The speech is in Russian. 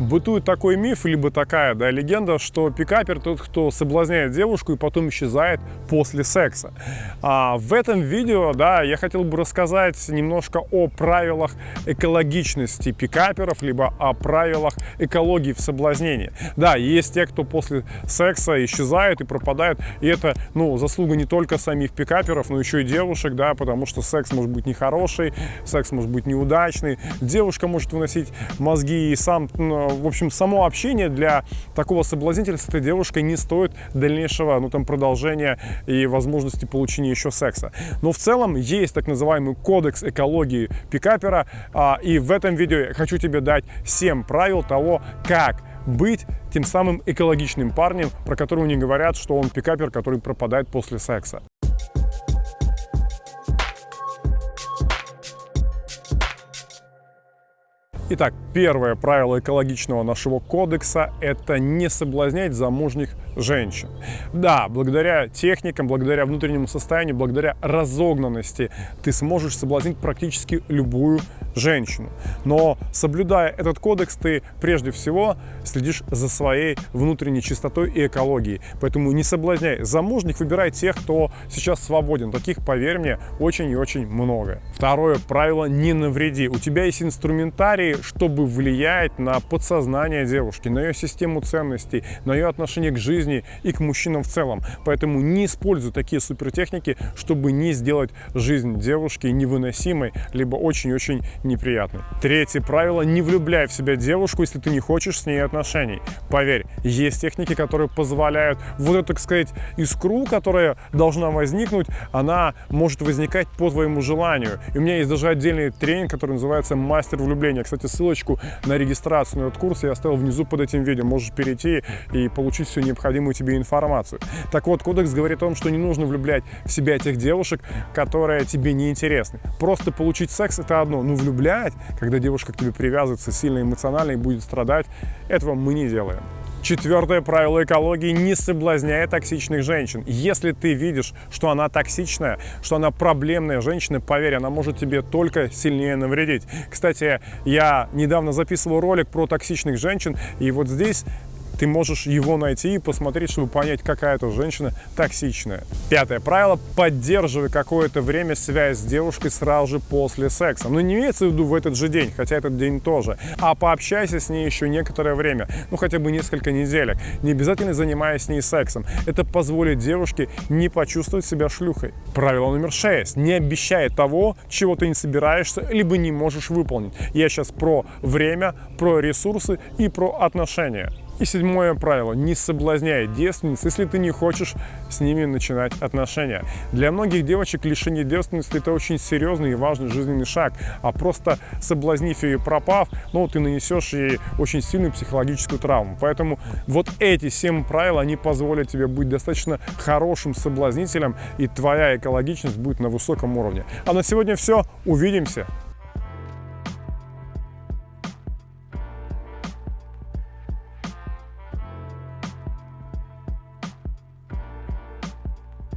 Бытует такой миф, либо такая да, легенда, что пикапер тот, кто соблазняет девушку и потом исчезает после секса. А в этом видео да, я хотел бы рассказать немножко о правилах экологичности пикаперов, либо о правилах экологии в соблазнении. Да, есть те, кто после секса исчезают и пропадают, и это ну, заслуга не только самих пикаперов, но еще и девушек, да, потому что секс может быть нехороший, секс может быть неудачный, девушка может выносить мозги и сам ну, в общем, само общение для такого соблазнителя с этой девушкой не стоит дальнейшего, ну, там, продолжения и возможности получения еще секса. Но в целом есть так называемый кодекс экологии пикапера, а, и в этом видео я хочу тебе дать 7 правил того, как быть тем самым экологичным парнем, про которого не говорят, что он пикапер, который пропадает после секса. Итак, первое правило экологичного нашего кодекса – это не соблазнять замужних женщин. Да, благодаря техникам, благодаря внутреннему состоянию, благодаря разогнанности ты сможешь соблазнить практически любую женщину. Но соблюдая этот кодекс, ты прежде всего следишь за своей внутренней чистотой и экологией. Поэтому не соблазняй замужних, выбирай тех, кто сейчас свободен. Таких, поверь мне, очень и очень много. Второе правило – не навреди. У тебя есть инструментарий, чтобы влиять на подсознание девушки, на ее систему ценностей, на ее отношение к жизни и к мужчинам в целом. Поэтому не используй такие супертехники, чтобы не сделать жизнь девушки невыносимой, либо очень-очень неприятной. Третье правило – не влюбляй в себя девушку, если ты не хочешь с ней отношений. Поверь, есть техники, которые позволяют вот эту, так сказать, искру, которая должна возникнуть, она может возникать по твоему желанию. И у меня есть даже отдельный тренинг, который называется «Мастер влюбления». Кстати, ссылочку на регистрацию на этот курс я оставил внизу под этим видео. Можешь перейти и получить всю необходимую тебе информацию. Так вот, кодекс говорит о том, что не нужно влюблять в себя тех девушек, которые тебе не интересны. Просто получить секс – это одно, но влюблять, когда девушка к тебе привязывается сильно эмоционально и будет страдать, этого мы не делаем. Четвертое правило экологии – не соблазняй токсичных женщин. Если ты видишь, что она токсичная, что она проблемная женщина, поверь, она может тебе только сильнее навредить. Кстати, я недавно записывал ролик про токсичных женщин, и вот здесь ты можешь его найти и посмотреть, чтобы понять, какая это женщина токсичная. Пятое правило – поддерживай какое-то время связь с девушкой сразу же после секса. Но ну, не имеется в виду в этот же день, хотя этот день тоже, а пообщайся с ней еще некоторое время, ну хотя бы несколько неделек, не обязательно занимаясь с ней сексом. Это позволит девушке не почувствовать себя шлюхой. Правило номер шесть – не обещай того, чего ты не собираешься, либо не можешь выполнить. Я сейчас про время, про ресурсы и про отношения. И седьмое правило – не соблазняй девственниц, если ты не хочешь с ними начинать отношения. Для многих девочек лишение девственности – это очень серьезный и важный жизненный шаг, а просто соблазнив ее и пропав, ну, ты нанесешь ей очень сильную психологическую травму. Поэтому вот эти семь правил, они позволят тебе быть достаточно хорошим соблазнителем, и твоя экологичность будет на высоком уровне. А на сегодня все. Увидимся!